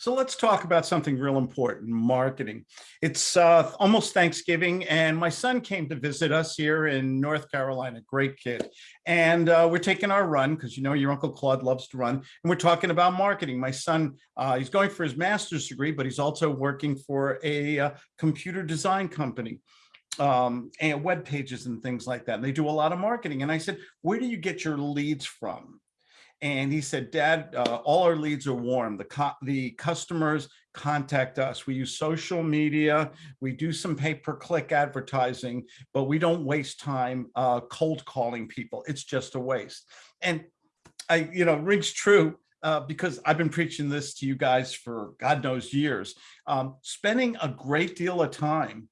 So let's talk about something real important, marketing. It's uh, almost Thanksgiving and my son came to visit us here in North Carolina, great kid. And uh, we're taking our run because you know your Uncle Claude loves to run and we're talking about marketing. My son, uh, he's going for his master's degree, but he's also working for a uh, computer design company um, and web pages and things like that. And they do a lot of marketing. And I said, where do you get your leads from? And he said, Dad, uh, all our leads are warm. The, the customers contact us. We use social media. We do some pay-per-click advertising, but we don't waste time uh, cold calling people. It's just a waste. And I, you know, rings true uh, because I've been preaching this to you guys for God knows years. Um, spending a great deal of time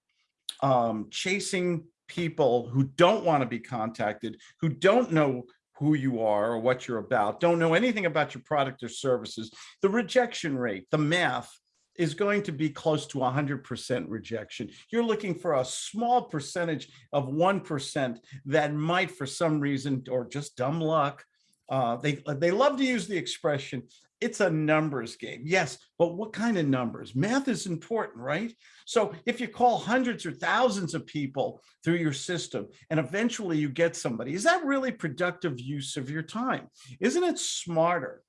um, chasing people who don't want to be contacted, who don't know who you are or what you're about, don't know anything about your product or services, the rejection rate, the math is going to be close to 100% rejection. You're looking for a small percentage of 1% that might, for some reason, or just dumb luck, uh, they, they love to use the expression, it's a numbers game. Yes, but what kind of numbers? Math is important, right? So if you call hundreds or thousands of people through your system and eventually you get somebody, is that really productive use of your time? Isn't it smarter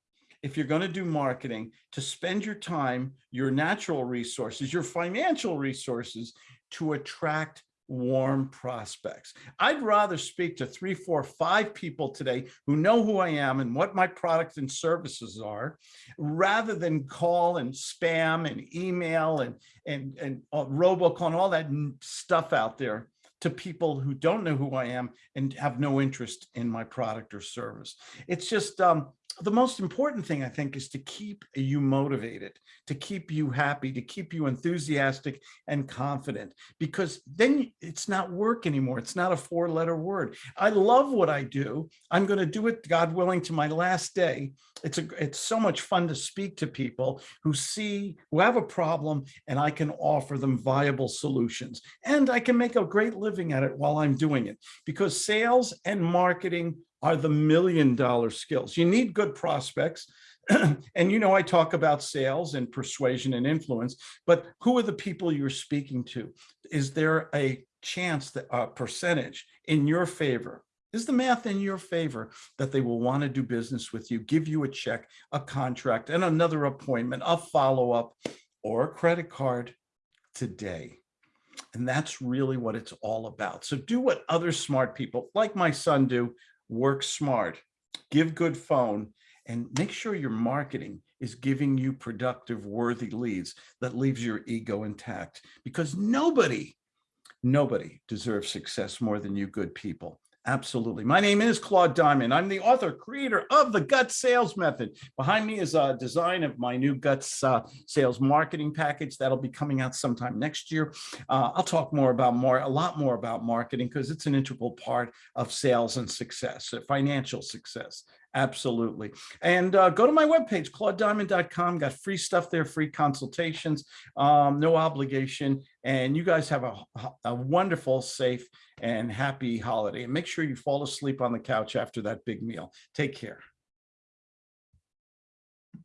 if you're going to do marketing to spend your time, your natural resources, your financial resources to attract warm prospects. I'd rather speak to three, four, five people today who know who I am and what my products and services are, rather than call and spam and email and, and, and uh, robocall and all that stuff out there to people who don't know who I am and have no interest in my product or service. It's just, um, the most important thing I think is to keep you motivated, to keep you happy, to keep you enthusiastic and confident, because then it's not work anymore. It's not a four letter word. I love what I do. I'm going to do it, God willing, to my last day. It's a, it's so much fun to speak to people who see, who have a problem and I can offer them viable solutions and I can make a great living at it while I'm doing it because sales and marketing are the million dollar skills. You need good prospects. and you know, I talk about sales and persuasion and influence, but who are the people you're speaking to? Is there a chance that a percentage in your favor? Is the math in your favor that they will want to do business with you, give you a check, a contract, and another appointment, a follow-up, or a credit card today? And that's really what it's all about. So do what other smart people like my son do work smart, give good phone, and make sure your marketing is giving you productive, worthy leads that leaves your ego intact because nobody, nobody deserves success more than you good people. Absolutely. My name is Claude Diamond. I'm the author, creator of the Gut Sales Method. Behind me is a design of my new Guts uh, sales marketing package that'll be coming out sometime next year. Uh, I'll talk more about more, a lot more about marketing because it's an integral part of sales and success, uh, financial success. Absolutely. And uh, go to my webpage, claudediamond.com. Got free stuff there, free consultations, um, no obligation. And you guys have a, a wonderful, safe, and happy holiday. And make sure you fall asleep on the couch after that big meal. Take care.